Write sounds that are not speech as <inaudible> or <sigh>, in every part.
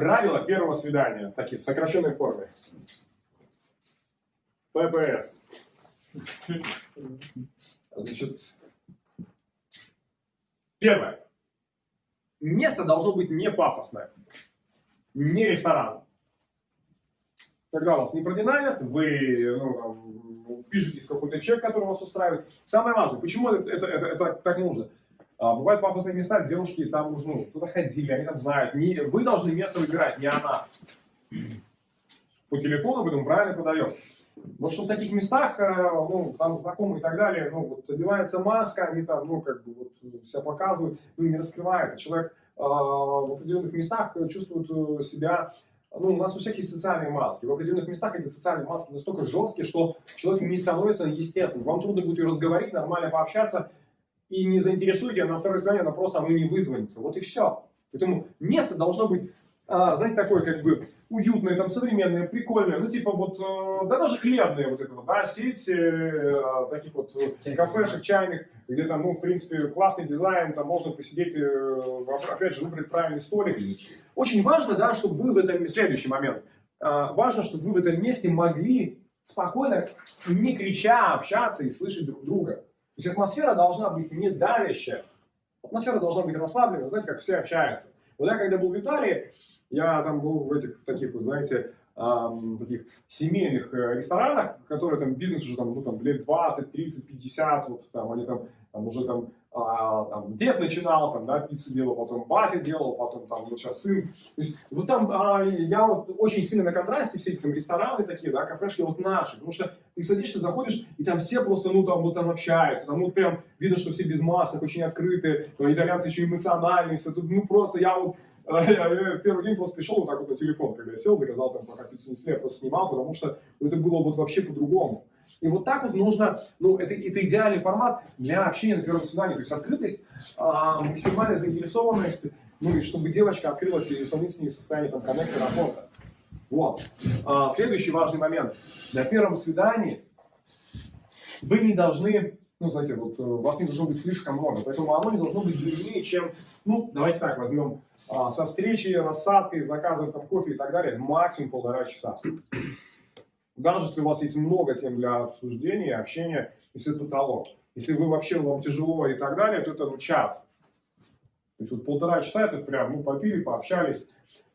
Правила первого свидания, такие в сокращенной форме. ППС. Значит, первое. Место должно быть не пафосное, не ресторан. Когда вас не продинамят, вы ну, пишетесь какой-то чек, который вас устраивает. Самое важное, почему это, это, это так нужно? А, бывают пафосные места, девушки там уже ну, туда ходили, они там знают. Не, вы должны место выбирать, не она. По телефону там правильно подаете. Вот что в таких местах, э, ну, там знакомые и так далее, ну, вот одевается маска, они там, ну, как бы, вот, себя показывают, ну, не раскрывается. Человек э, в определенных местах чувствует э, себя, ну, у нас у всех есть социальные маски. В определенных местах эти социальные маски настолько жесткие, что человек не становится естественным. Вам трудно будет ее разговорить, нормально пообщаться, и не заинтересуете, а на второе свидание она просто, оно не вызвонится. Вот и все. Поэтому место должно быть, а, знаете, такое, как бы, уютное, там, современное, прикольное, ну, типа вот, э, да даже хлебные вот это вот, да, сеть э, таких вот э, кафешек, чайных, где там, ну, в принципе, классный дизайн, там можно посидеть, опять же, выбрать правильный столик. Очень важно, да, чтобы вы в этом, следующий момент, важно, чтобы вы в этом месте могли спокойно, не крича, общаться и слышать друг друга. То есть атмосфера должна быть не давящая, атмосфера должна быть расслабленная, знаете, как все общаются. Вот я когда был в Италии, я там был в этих таких, вот, знаете, таких семейных э, ресторанах, которые там бизнес уже там, ну, там лет 20, 30, 50, вот там они там, там уже там, а, там дед начинал, там, да, пиццу делал, потом батя делал, потом там вот сейчас сын. То есть вот там а, я вот очень сильно на контрасте все эти там рестораны такие, да, кафешки вот наши, потому что ты садишься, заходишь, и там все просто, ну, там, вот там общаются, там, вот прям видно, что все без масок, очень открытые, итальянцы еще эмоциональные, все тут, ну, просто я вот я первый день просто пришел вот так вот на телефон, когда я сел, заказал там пока пиццу несли, я просто снимал, потому что это было вот вообще по-другому. И вот так вот нужно, ну, это, это идеальный формат для общения на первом свидании. То есть открытость, а, максимальная заинтересованность, ну, и чтобы девочка открылась и сравнить с ней состояние там коннекта, работа. Вот. А, следующий важный момент. На первом свидании вы не должны, ну, знаете, вот э, вас не должно быть слишком много, поэтому оно не должно быть длиннее, чем ну, давайте так, возьмем а, со встречи, рассадкой, заказом там, кофе и так далее, максимум полтора часа. Даже если у вас есть много тем для обсуждения, общения, если это потолок. Если вы вообще, вам тяжело и так далее, то это ну, час. То есть вот полтора часа это прям, ну, попили, пообщались.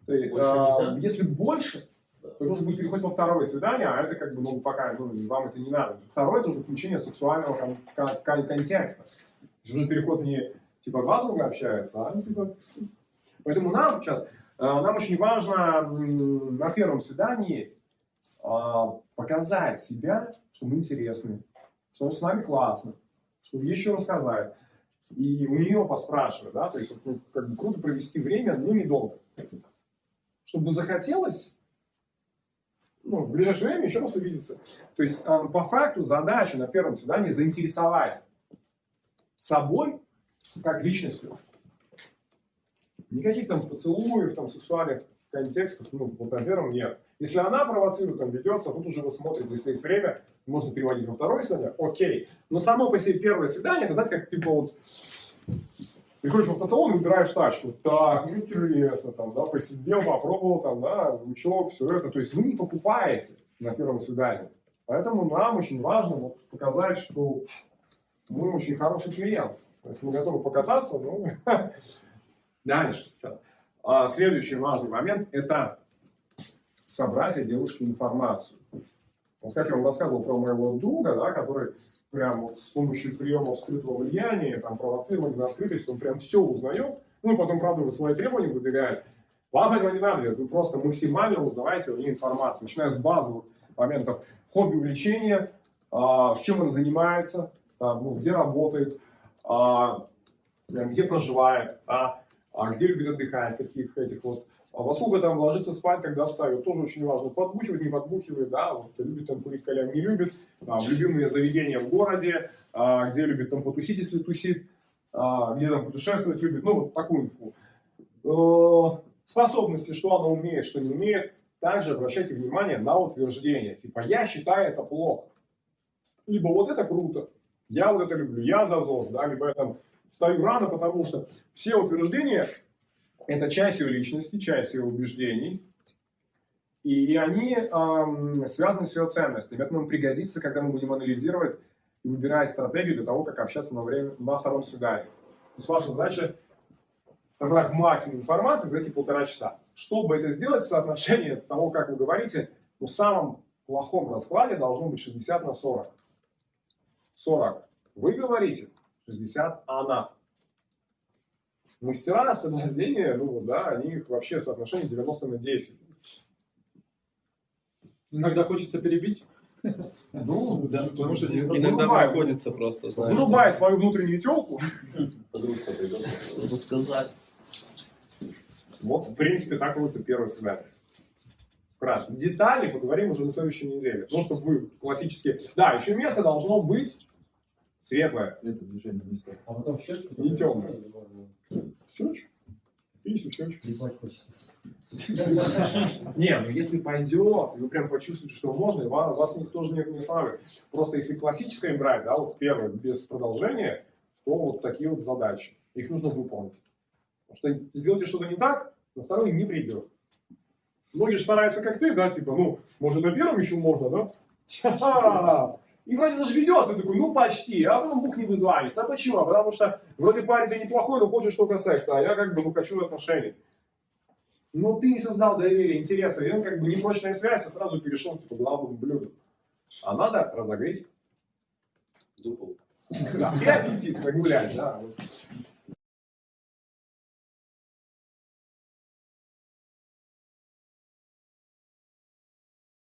Есть, а, если больше, то нужно будет переходить во второе свидание, а это как бы, ну, пока ну, вам это не надо. Второе это уже включение сексуального кон кон кон контекста. Уже переход не типа два друга общаются, а типа... Поэтому нам сейчас, э, нам очень важно на первом свидании а, показать себя, что мы интересны, что с нами классно, что есть что рассказать. И у нее поспрашивать, да, то есть ну, как бы круто провести время, но недолго. Чтобы захотелось, ну, в ближайшее время еще раз увидеться. То есть э, по факту задача на первом свидании заинтересовать собой как личностью. Никаких там поцелуев, там сексуальных контекстов, ну, вот на первом нет. Если она провоцирует, там ведется, тут уже вы смотрите, если есть время, можно переводить во второе свидание, окей. Но само по себе первое свидание, это, знаете, как типа вот, приходишь в автосалон и выбираешь тачку. Так, ну интересно, там, да, посидел, попробовал, там, да, звучок, все это. То есть вы не покупаете на первом свидании. Поэтому нам очень важно вот, показать, что мы очень хороший клиент. То есть мы готовы покататься, ну, <laughs> дальше сейчас. А следующий важный момент – это собрать о девушке информацию. Вот как я вам рассказывал про моего друга, да, который прям вот с помощью приемов скрытого влияния, там, провоцирования на открытость, он прям все узнает, ну и потом, правда, свои требования выдвигает. Вам этого не надо делать, вы просто максимально узнавайте у нее информацию, начиная с базовых моментов хобби, увлечения, а, чем он занимается, там, ну, где работает, а, где проживает, а, а где любит отдыхать, каких этих вот. А во сколько там ложится спать, когда встает, тоже очень важно. Подбухивает, не подбухивает, да, вот любит там курить кальян, не любит. А, любимые заведения в городе, а, где любит там потусить, если тусит, а, где там путешествовать любит, ну вот такую инфу. Э, способности, что она умеет, что не умеет. Также обращайте внимание на утверждение. Типа, я считаю это плохо. Либо вот это круто, я вот это люблю, я за ЗОЖ, да, либо я там встаю рано, потому что все утверждения, Это часть ее личности, часть ее убеждений. И они эм, связаны с ее ценностями. Это нам пригодится, когда мы будем анализировать и выбирать стратегию для того, как общаться на, время, на втором свидании. То есть ваша задача собрать максимум информации за эти полтора часа. Чтобы это сделать, соотношение того, как вы говорите, ну, в самом плохом раскладе должно быть 60 на 40. 40 вы говорите, 60 она. Мастера соблазнения, ну да, они вообще соотношение 90 на 10. Иногда хочется перебить. Ну, Да, потому что Иногда Вырубай. приходится просто, знаешь, вырубай свою внутреннюю телку. Подружка придет. что-то сказать. Вот, в принципе, так будет первое свидание. Вкратце. Детали поговорим уже на следующей неделе. Потому что вы классически... Да, еще место должно быть светлое. Это движение не стоит. А потом щечку? Не можно Щечку. Писю, щечку. Ебать хочется. <laughs> Не, ну если пойдет, вы прям почувствуете, что можно, вас, вас никто же не, останавливает. Просто если классическое брать, да, вот первое, без продолжения, то вот такие вот задачи. Их нужно выполнить. Потому что сделайте что-то не так, на второй не придет. Многие же стараются как ты, да, типа, ну, может на первом еще можно, да? <laughs> И вроде даже ведется, такой, ну почти, а потом Бог не вызванится. А почему? А потому что вроде парень ты неплохой, но хочешь только секса, а я как бы ну, хочу отношений. Но ты не создал доверия, интереса, и он как бы непрочная связь, а сразу перешел к главному блюду. А надо разогреть Дупл. <laughs> да, и аппетит погулять, да.